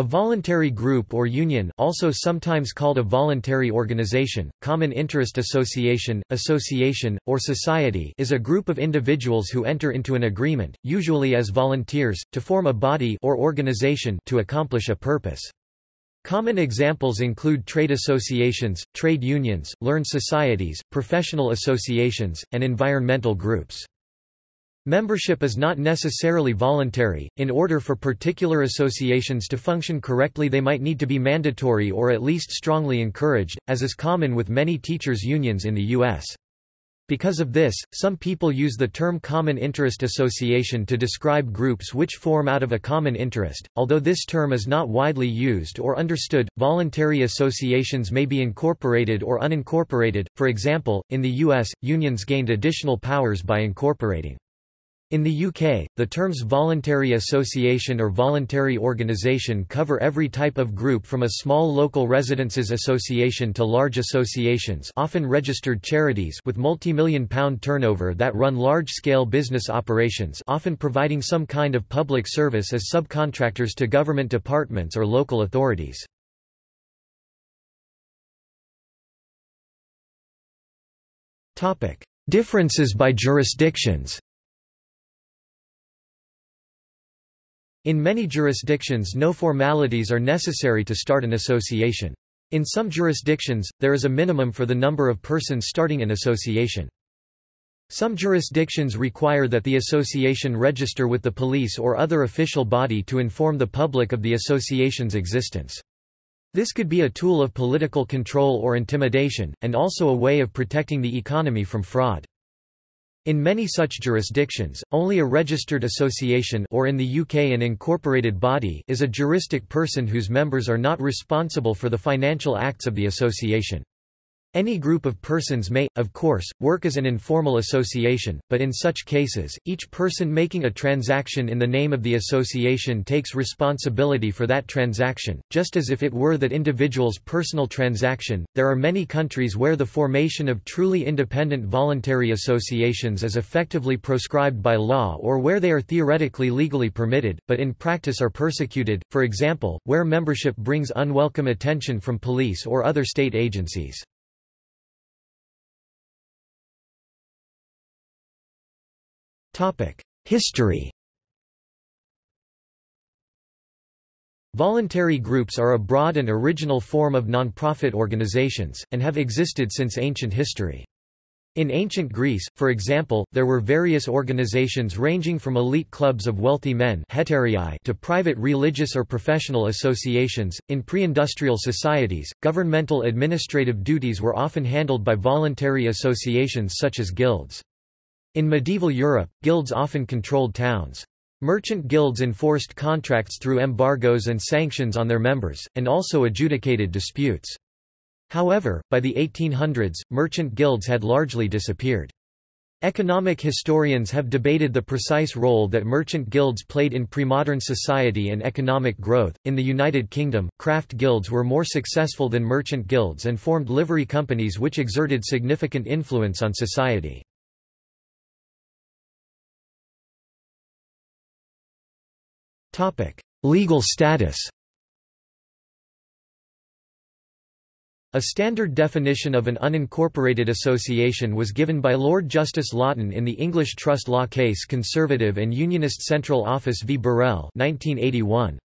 A voluntary group or union also sometimes called a voluntary organization, common interest association, association, or society is a group of individuals who enter into an agreement, usually as volunteers, to form a body or organization to accomplish a purpose. Common examples include trade associations, trade unions, learned societies, professional associations, and environmental groups. Membership is not necessarily voluntary. In order for particular associations to function correctly, they might need to be mandatory or at least strongly encouraged, as is common with many teachers' unions in the U.S. Because of this, some people use the term common interest association to describe groups which form out of a common interest. Although this term is not widely used or understood, voluntary associations may be incorporated or unincorporated. For example, in the US, unions gained additional powers by incorporating in the UK, the terms voluntary association or voluntary organisation cover every type of group from a small local residences association to large associations often registered charities with multi-million pound turnover that run large-scale business operations often providing some kind of public service as subcontractors to government departments or local authorities. Differences by jurisdictions In many jurisdictions no formalities are necessary to start an association. In some jurisdictions, there is a minimum for the number of persons starting an association. Some jurisdictions require that the association register with the police or other official body to inform the public of the association's existence. This could be a tool of political control or intimidation, and also a way of protecting the economy from fraud. In many such jurisdictions, only a registered association or in the UK an incorporated body is a juristic person whose members are not responsible for the financial acts of the association. Any group of persons may, of course, work as an informal association, but in such cases, each person making a transaction in the name of the association takes responsibility for that transaction, just as if it were that individual's personal transaction. There are many countries where the formation of truly independent voluntary associations is effectively proscribed by law or where they are theoretically legally permitted, but in practice are persecuted, for example, where membership brings unwelcome attention from police or other state agencies. History Voluntary groups are a broad and original form of non-profit organizations, and have existed since ancient history. In ancient Greece, for example, there were various organizations ranging from elite clubs of wealthy men to private religious or professional associations. In pre-industrial societies, governmental administrative duties were often handled by voluntary associations such as guilds. In medieval Europe, guilds often controlled towns. Merchant guilds enforced contracts through embargoes and sanctions on their members, and also adjudicated disputes. However, by the 1800s, merchant guilds had largely disappeared. Economic historians have debated the precise role that merchant guilds played in premodern society and economic growth. In the United Kingdom, craft guilds were more successful than merchant guilds and formed livery companies which exerted significant influence on society. Legal status A standard definition of an unincorporated association was given by Lord Justice Lawton in the English trust law case Conservative and Unionist Central Office v. Burrell 1981.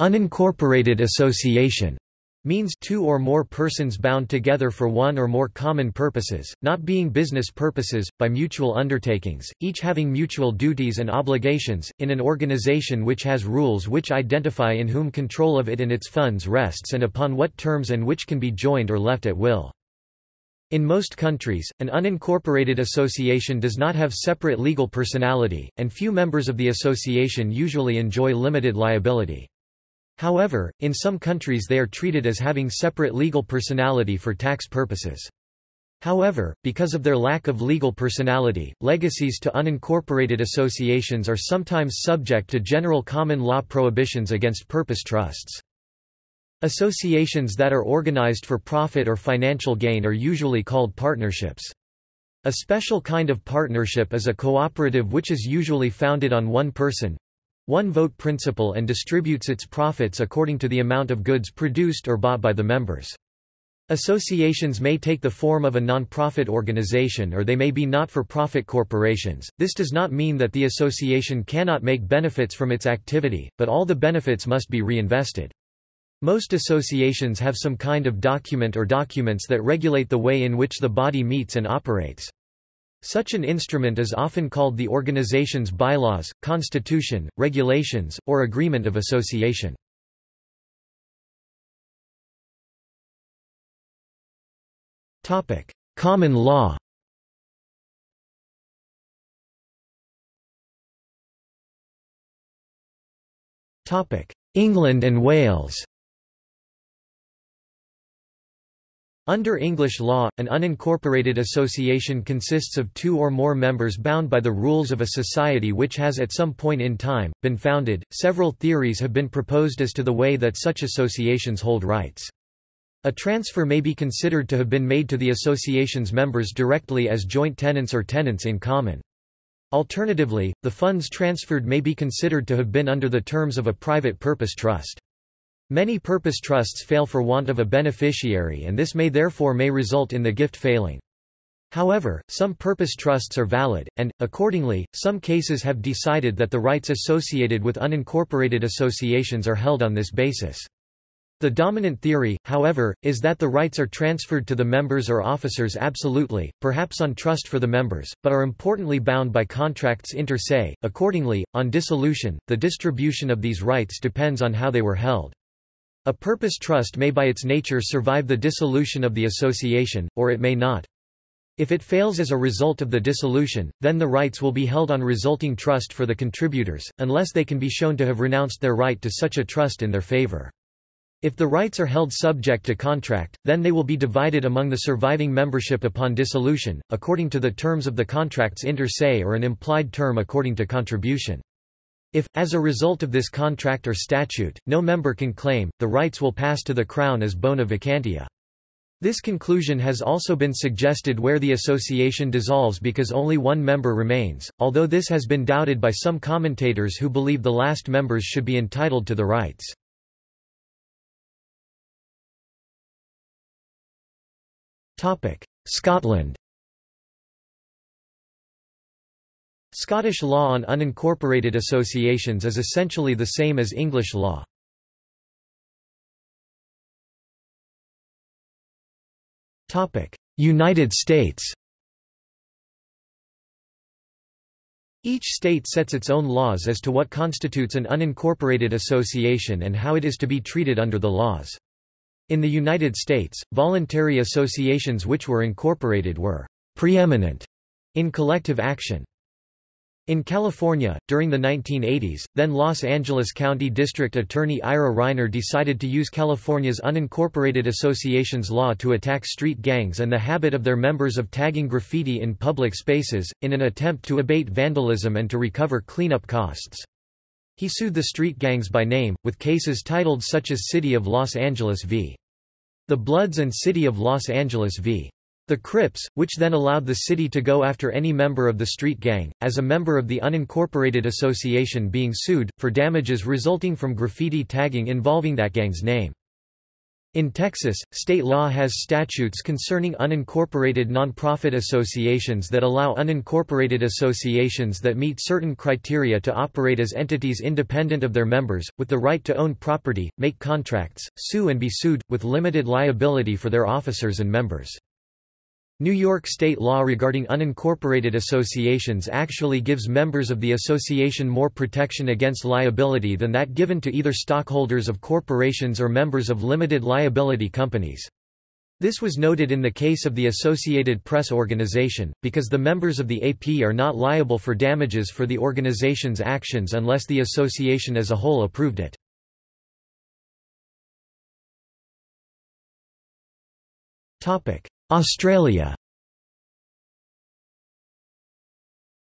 Unincorporated association means two or more persons bound together for one or more common purposes, not being business purposes, by mutual undertakings, each having mutual duties and obligations, in an organization which has rules which identify in whom control of it and its funds rests and upon what terms and which can be joined or left at will. In most countries, an unincorporated association does not have separate legal personality, and few members of the association usually enjoy limited liability. However, in some countries they are treated as having separate legal personality for tax purposes. However, because of their lack of legal personality, legacies to unincorporated associations are sometimes subject to general common law prohibitions against purpose trusts. Associations that are organized for profit or financial gain are usually called partnerships. A special kind of partnership is a cooperative which is usually founded on one person, one-vote principle and distributes its profits according to the amount of goods produced or bought by the members. Associations may take the form of a non-profit organization or they may be not-for-profit corporations. This does not mean that the association cannot make benefits from its activity, but all the benefits must be reinvested. Most associations have some kind of document or documents that regulate the way in which the body meets and operates. Such an instrument is often called the organization's bylaws, constitution, regulations, or agreement of association. Common law England and Wales Under English law, an unincorporated association consists of two or more members bound by the rules of a society which has at some point in time, been founded. Several theories have been proposed as to the way that such associations hold rights. A transfer may be considered to have been made to the association's members directly as joint tenants or tenants in common. Alternatively, the funds transferred may be considered to have been under the terms of a private purpose trust. Many purpose trusts fail for want of a beneficiary and this may therefore may result in the gift failing. However, some purpose trusts are valid, and, accordingly, some cases have decided that the rights associated with unincorporated associations are held on this basis. The dominant theory, however, is that the rights are transferred to the members or officers absolutely, perhaps on trust for the members, but are importantly bound by contracts inter se. Accordingly, on dissolution, the distribution of these rights depends on how they were held. A purpose trust may by its nature survive the dissolution of the association, or it may not. If it fails as a result of the dissolution, then the rights will be held on resulting trust for the contributors, unless they can be shown to have renounced their right to such a trust in their favor. If the rights are held subject to contract, then they will be divided among the surviving membership upon dissolution, according to the terms of the contracts inter se or an implied term according to contribution. If, as a result of this contract or statute, no member can claim, the rights will pass to the Crown as bona vacantia. This conclusion has also been suggested where the association dissolves because only one member remains, although this has been doubted by some commentators who believe the last members should be entitled to the rights. Scotland Scottish law on unincorporated associations is essentially the same as English law. United States Each state sets its own laws as to what constitutes an unincorporated association and how it is to be treated under the laws. In the United States, voluntary associations which were incorporated were preeminent in collective action. In California, during the 1980s, then Los Angeles County District Attorney Ira Reiner decided to use California's unincorporated associations law to attack street gangs and the habit of their members of tagging graffiti in public spaces, in an attempt to abate vandalism and to recover cleanup costs. He sued the street gangs by name, with cases titled such as City of Los Angeles v. The Bloods and City of Los Angeles v. The Crips, which then allowed the city to go after any member of the street gang, as a member of the unincorporated association being sued, for damages resulting from graffiti tagging involving that gang's name. In Texas, state law has statutes concerning unincorporated nonprofit associations that allow unincorporated associations that meet certain criteria to operate as entities independent of their members, with the right to own property, make contracts, sue and be sued, with limited liability for their officers and members. New York state law regarding unincorporated associations actually gives members of the association more protection against liability than that given to either stockholders of corporations or members of limited liability companies. This was noted in the case of the Associated Press organization, because the members of the AP are not liable for damages for the organization's actions unless the association as a whole approved it. Australia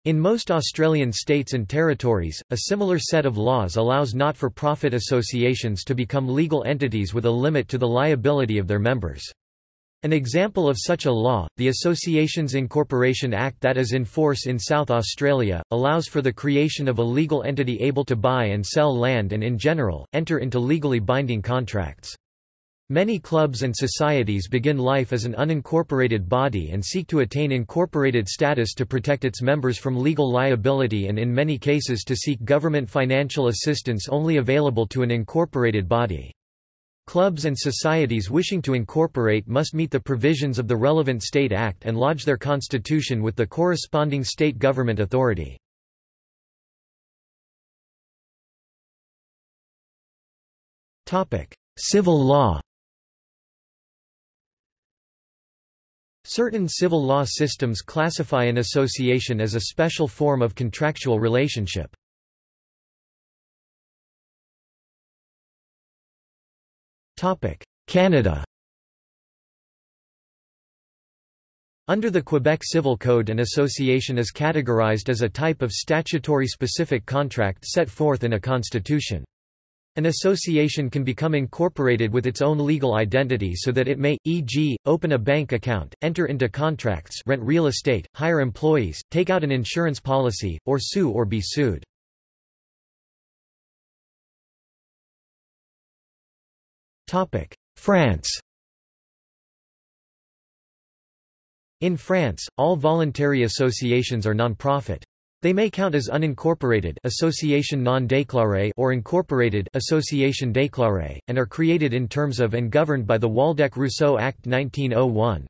In most Australian states and territories, a similar set of laws allows not-for-profit associations to become legal entities with a limit to the liability of their members. An example of such a law, the Associations Incorporation Act that is in force in South Australia, allows for the creation of a legal entity able to buy and sell land and in general, enter into legally binding contracts. Many clubs and societies begin life as an unincorporated body and seek to attain incorporated status to protect its members from legal liability and in many cases to seek government financial assistance only available to an incorporated body. Clubs and societies wishing to incorporate must meet the provisions of the relevant state act and lodge their constitution with the corresponding state government authority. Civil law Certain civil law systems classify an association as a special form of contractual relationship. Canada Under the Quebec Civil Code an association is categorized as a type of statutory specific contract set forth in a constitution. An association can become incorporated with its own legal identity so that it may, e.g., open a bank account, enter into contracts rent real estate, hire employees, take out an insurance policy, or sue or be sued. France In France, all voluntary associations are non-profit. They may count as unincorporated association non or incorporated association déclarée, and are created in terms of and governed by the Waldeck-Rousseau Act 1901.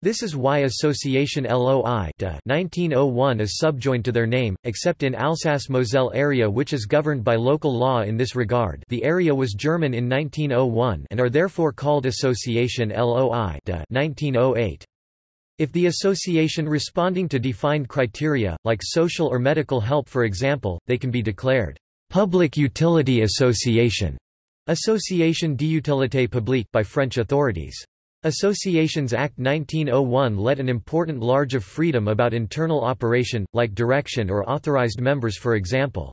This is why Association LOI 1901 is subjoined to their name, except in Alsace-Moselle area which is governed by local law in this regard the area was German in 1901 and are therefore called Association LOI de 1908. If the association responding to defined criteria, like social or medical help for example, they can be declared public utility association Association d'utilité publique by French authorities. Associations Act 1901 let an important large of freedom about internal operation, like direction or authorized members for example.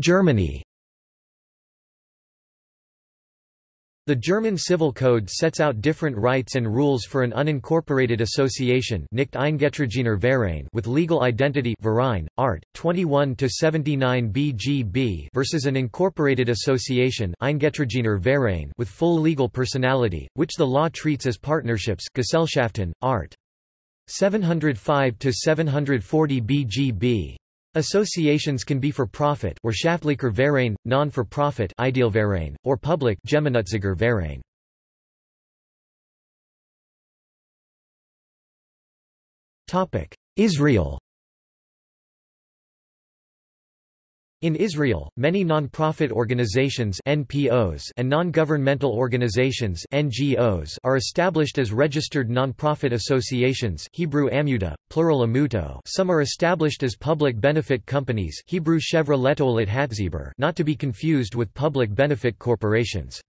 Germany The German Civil Code sets out different rights and rules for an unincorporated association nicht Verein with legal identity Verein, art. 21-79 BGB versus an incorporated association Verein with full legal personality, which the law treats as partnerships Gesellschaften, art. 705-740 BGB. Associations can be for profit or Schaftlicher Verein, non-for-profit Idealverein, or public Gemeinnütziger Verein. Israel In Israel, many non-profit organizations (NPOs) and non-governmental organizations (NGOs) are established as registered non-profit associations (Hebrew Amutah, plural Amutot). Some are established as public benefit companies (Hebrew Chevra LeTo'elet HaTzibur), not to be confused with public benefit corporations.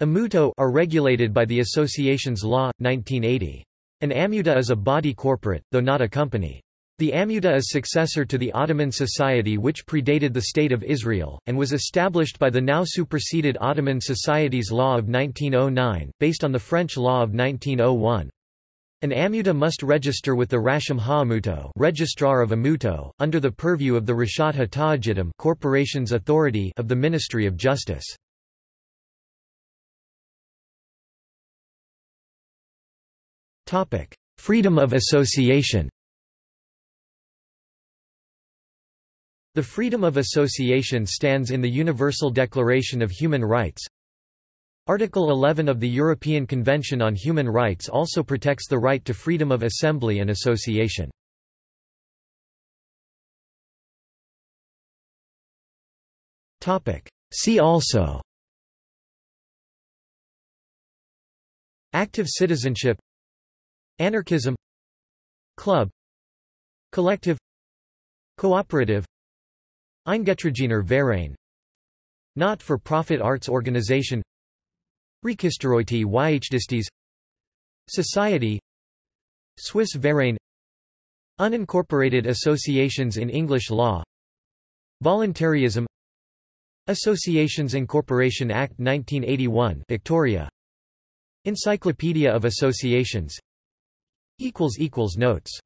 Amutot are regulated by the Associations Law 1980. An Amutah is a body corporate, though not a company. The Amutah is successor to the Ottoman Society which predated the State of Israel, and was established by the now superseded Ottoman Society's Law of 1909, based on the French Law of 1901. An Amutah must register with the Rasham Ha'amuto Registrar of Amutot, under the purview of the Rashut HaTa'agidim Corporations Authority of the Ministry of Justice. Freedom of association The freedom of association stands in the Universal Declaration of Human Rights. Article 11 of the European Convention on Human Rights also protects the right to freedom of assembly and association. See also. Active citizenship. Anarchism. Club. Collective. Cooperative Eingetragener Verein. Not-for-profit arts organization. Registeroite Wiechdistes Society. Swiss Verein. Unincorporated associations in English law. Voluntarism. Associations Incorporation Act 1981 Victoria. Encyclopedia of Associations. Notes